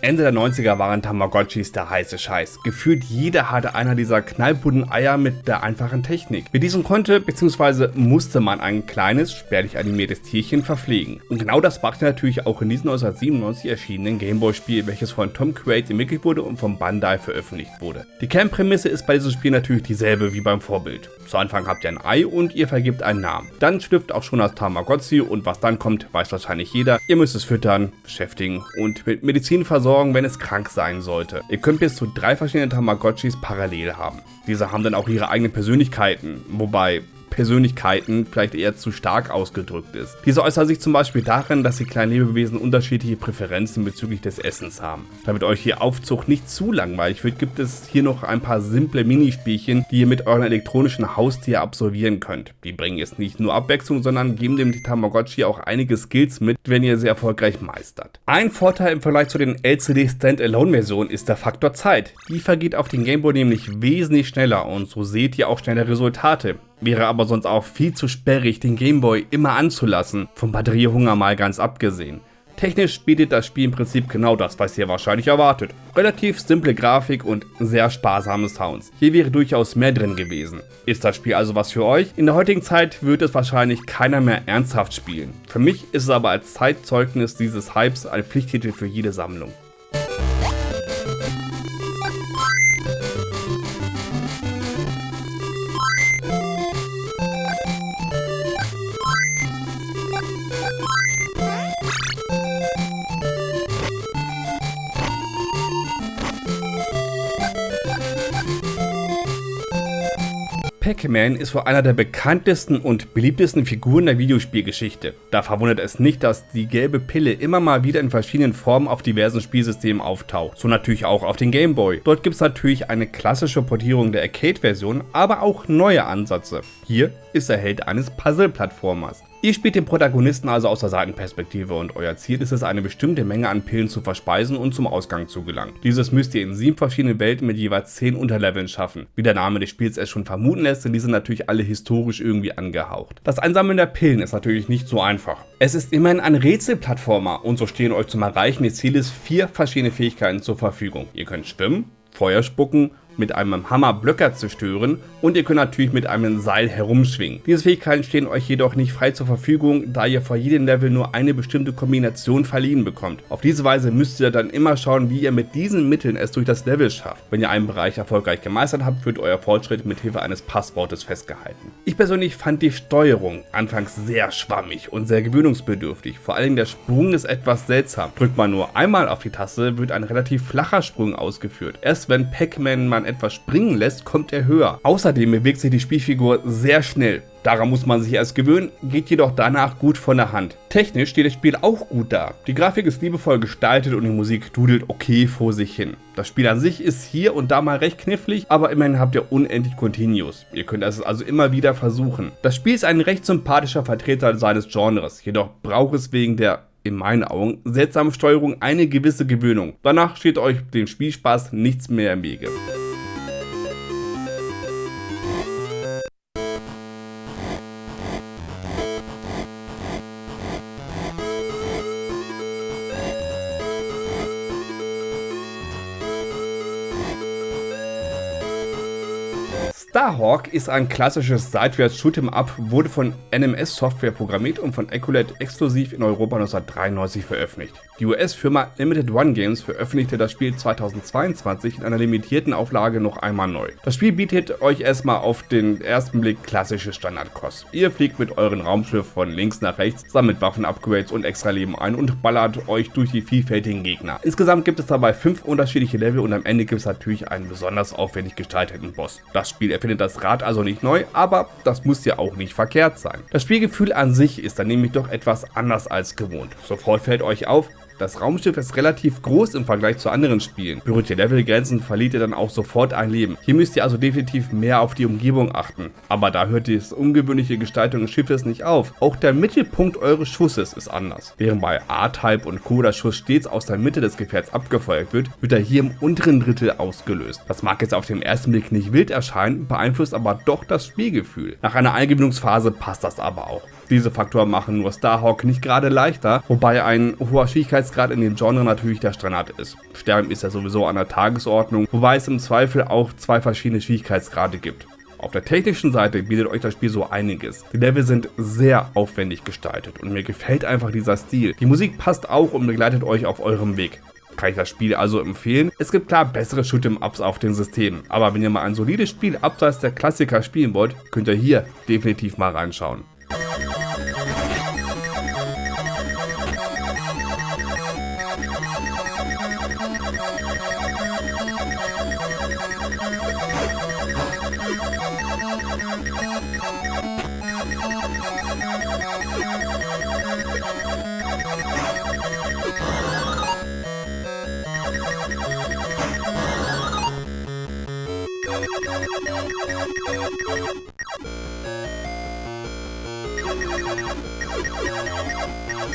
Ende der 90er waren Tamagotchis der heiße Scheiß. Gefühlt jeder hatte einer dieser knallbunten Eier mit der einfachen Technik. Mit diesem konnte bzw. musste man ein kleines, spärlich animiertes Tierchen verpflegen. Und genau das machte natürlich auch in diesem 1997 erschienenen Gameboy-Spiel, welches von Tom Quaid entwickelt wurde und von Bandai veröffentlicht wurde. Die Kernprämisse ist bei diesem Spiel natürlich dieselbe wie beim Vorbild. Zu Anfang habt ihr ein Ei und ihr vergibt einen Namen. Dann schlüpft auch schon das Tamagotchi und was dann kommt, weiß wahrscheinlich jeder. Ihr müsst es füttern, beschäftigen und mit Medizin versorgen versorgen, wenn es krank sein sollte. Ihr könnt bis zu drei verschiedene Tamagotchis parallel haben. Diese haben dann auch ihre eigenen Persönlichkeiten, wobei Persönlichkeiten vielleicht eher zu stark ausgedrückt ist. Diese äußern sich zum Beispiel darin, dass die kleinen Lebewesen unterschiedliche Präferenzen bezüglich des Essens haben. Damit euch hier Aufzug nicht zu langweilig wird, gibt es hier noch ein paar simple Minispielchen, die ihr mit euren elektronischen Haustier absolvieren könnt. Die bringen jetzt nicht nur Abwechslung, sondern geben dem Tamagotchi auch einige Skills mit, wenn ihr sie erfolgreich meistert. Ein Vorteil im Vergleich zu den LCD Standalone Versionen ist der Faktor Zeit. Die vergeht auf den Gameboy nämlich wesentlich schneller und so seht ihr auch schneller Resultate. Wäre aber sonst auch viel zu sperrig, den Gameboy immer anzulassen, vom Batteriehunger mal ganz abgesehen. Technisch bietet das Spiel im Prinzip genau das, was ihr wahrscheinlich erwartet. Relativ simple Grafik und sehr sparsame Sounds. Hier wäre durchaus mehr drin gewesen. Ist das Spiel also was für euch? In der heutigen Zeit wird es wahrscheinlich keiner mehr ernsthaft spielen. Für mich ist es aber als Zeitzeugnis dieses Hypes ein Pflichttitel für jede Sammlung. Pac-Man ist wohl einer der bekanntesten und beliebtesten Figuren der Videospielgeschichte. Da verwundert es nicht, dass die gelbe Pille immer mal wieder in verschiedenen Formen auf diversen Spielsystemen auftaucht. So natürlich auch auf den Game Boy. Dort gibt es natürlich eine klassische Portierung der Arcade-Version, aber auch neue Ansätze. Hier ist er Held eines Puzzle-Plattformers. Ihr spielt den Protagonisten also aus der Seitenperspektive und euer Ziel ist es, eine bestimmte Menge an Pillen zu verspeisen und zum Ausgang zu gelangen. Dieses müsst ihr in sieben verschiedenen Welten mit jeweils zehn Unterleveln schaffen. Wie der Name des Spiels es schon vermuten lässt, sind diese natürlich alle historisch irgendwie angehaucht. Das Einsammeln der Pillen ist natürlich nicht so einfach. Es ist immerhin ein Rätselplattformer und so stehen euch zum Erreichen des Zieles vier verschiedene Fähigkeiten zur Verfügung. Ihr könnt schwimmen, Feuer spucken mit einem Hammer Blöcke zerstören und ihr könnt natürlich mit einem Seil herumschwingen. Diese Fähigkeiten stehen euch jedoch nicht frei zur Verfügung, da ihr vor jedem Level nur eine bestimmte Kombination verliehen bekommt. Auf diese Weise müsst ihr dann immer schauen, wie ihr mit diesen Mitteln es durch das Level schafft. Wenn ihr einen Bereich erfolgreich gemeistert habt, wird euer Fortschritt mit Hilfe eines Passwortes festgehalten. Ich persönlich fand die Steuerung anfangs sehr schwammig und sehr gewöhnungsbedürftig. Vor allem der Sprung ist etwas seltsam. Drückt man nur einmal auf die Taste, wird ein relativ flacher Sprung ausgeführt. Erst wenn Pac-Man man etwas springen lässt, kommt er höher. Außerdem bewegt sich die Spielfigur sehr schnell. Daran muss man sich erst gewöhnen, geht jedoch danach gut von der Hand. Technisch steht das Spiel auch gut da. Die Grafik ist liebevoll gestaltet und die Musik dudelt okay vor sich hin. Das Spiel an sich ist hier und da mal recht knifflig, aber immerhin habt ihr unendlich Continues. Ihr könnt es also immer wieder versuchen. Das Spiel ist ein recht sympathischer Vertreter seines Genres, jedoch braucht es wegen der in meinen Augen seltsamen Steuerung eine gewisse Gewöhnung. Danach steht euch dem Spielspaß nichts mehr im Wege. Starhawk ist ein klassisches Seitwärts-Shoot'em-up, wurde von NMS Software programmiert und von Ecolate exklusiv in Europa 1993 veröffentlicht. Die US-Firma Limited One Games veröffentlichte das Spiel 2022 in einer limitierten Auflage noch einmal neu. Das Spiel bietet euch erstmal auf den ersten Blick klassische Standardkost. Ihr fliegt mit euren Raumschiff von links nach rechts, sammelt Waffen-Upgrades und extra Leben ein und ballert euch durch die vielfältigen Gegner. Insgesamt gibt es dabei fünf unterschiedliche Level und am Ende gibt es natürlich einen besonders aufwendig gestalteten Boss. Das Spiel erfindet das Rad also nicht neu, aber das muss ja auch nicht verkehrt sein. Das Spielgefühl an sich ist dann nämlich doch etwas anders als gewohnt. Sofort fällt euch auf, das Raumschiff ist relativ groß im Vergleich zu anderen Spielen. Berührt ihr Levelgrenzen, verliert ihr dann auch sofort ein Leben. Hier müsst ihr also definitiv mehr auf die Umgebung achten. Aber da hört die ungewöhnliche Gestaltung des Schiffes nicht auf. Auch der Mittelpunkt eures Schusses ist anders. Während bei A-Type und Co. der Schuss stets aus der Mitte des Gefährts abgefeuert wird, wird er hier im unteren Drittel ausgelöst. Das mag jetzt auf den ersten Blick nicht wild erscheinen, beeinflusst aber doch das Spielgefühl. Nach einer Eingewöhnungsphase passt das aber auch. Diese Faktoren machen nur Starhawk nicht gerade leichter, wobei ein hoher Schwierigkeitsgrad in dem Genre natürlich der Standard ist. Sterben ist ja sowieso an der Tagesordnung, wobei es im Zweifel auch zwei verschiedene Schwierigkeitsgrade gibt. Auf der technischen Seite bietet euch das Spiel so einiges. Die Level sind sehr aufwendig gestaltet und mir gefällt einfach dieser Stil. Die Musik passt auch und begleitet euch auf eurem Weg. Kann ich das Spiel also empfehlen? Es gibt klar bessere Shoot'em-Ups auf den Systemen, aber wenn ihr mal ein solides Spiel abseits der Klassiker spielen wollt, könnt ihr hier definitiv mal reinschauen. どこにある?